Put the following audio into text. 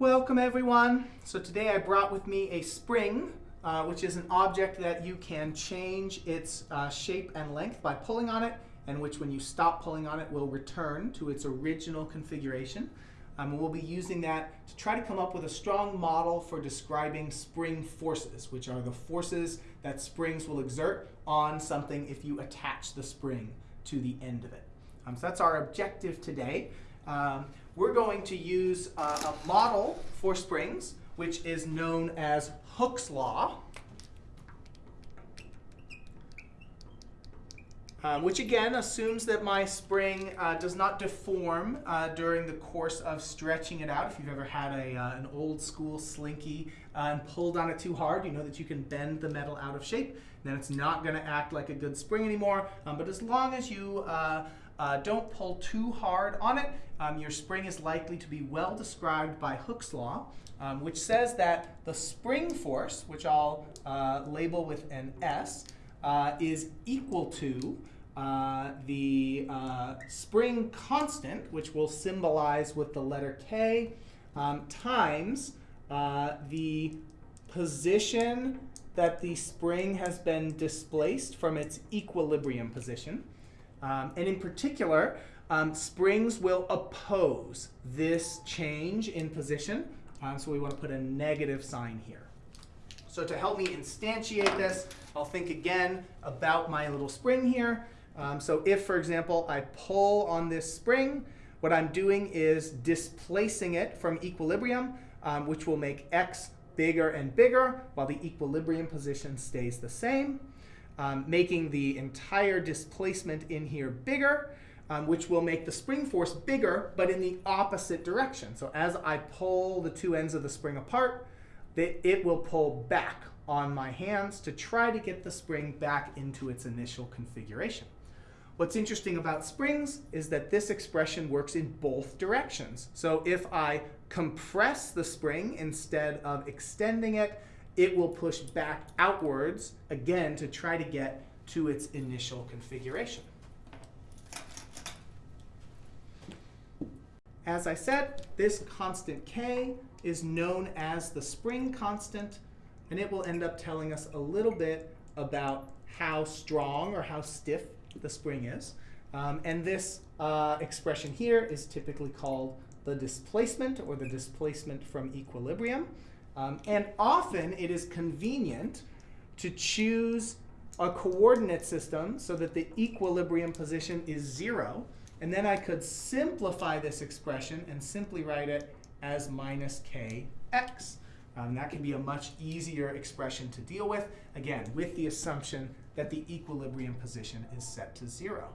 Welcome everyone. So today I brought with me a spring, uh, which is an object that you can change its uh, shape and length by pulling on it, and which when you stop pulling on it will return to its original configuration. Um, we'll be using that to try to come up with a strong model for describing spring forces, which are the forces that springs will exert on something if you attach the spring to the end of it. Um, so that's our objective today. Um, we're going to use uh, a model for springs, which is known as Hooke's law, um, which again assumes that my spring uh, does not deform uh, during the course of stretching it out. If you've ever had a, uh, an old school slinky uh, and pulled on it too hard, you know that you can bend the metal out of shape. Then it's not going to act like a good spring anymore. Um, but as long as you uh, uh, don't pull too hard on it. Um, your spring is likely to be well described by Hooke's law, um, which says that the spring force, which I'll label with an S, is equal to uh, the uh, spring constant, which we'll symbolize with the letter K, um, times uh, the position that the spring has been displaced from its equilibrium position. Um, and in particular, um, springs will oppose this change in position. Um, so we want to put a negative sign here. So to help me instantiate this, I'll think again about my little spring here. Um, so if, for example, I pull on this spring, what I'm doing is displacing it from equilibrium, um, which will make x bigger and bigger while the equilibrium position stays the same um, making the entire displacement in here bigger, um, which will make the spring force bigger, but in the opposite direction. So as I pull the two ends of the spring apart, it will pull back on my hands to try to get the spring back into its initial configuration. What's interesting about springs is that this expression works in both directions. So if I compress the spring instead of extending it, it will push back outwards again to try to get to its initial configuration. As I said, this constant k is known as the spring constant, and it will end up telling us a little bit about how strong or how stiff the spring is. Um, and this uh, expression here is typically called the displacement or the displacement from equilibrium. Um, and often it is convenient to choose a coordinate system so that the equilibrium position is zero. And then I could simplify this expression and simply write it as minus kx. Um, that can be a much easier expression to deal with, again, with the assumption that the equilibrium position is set to zero.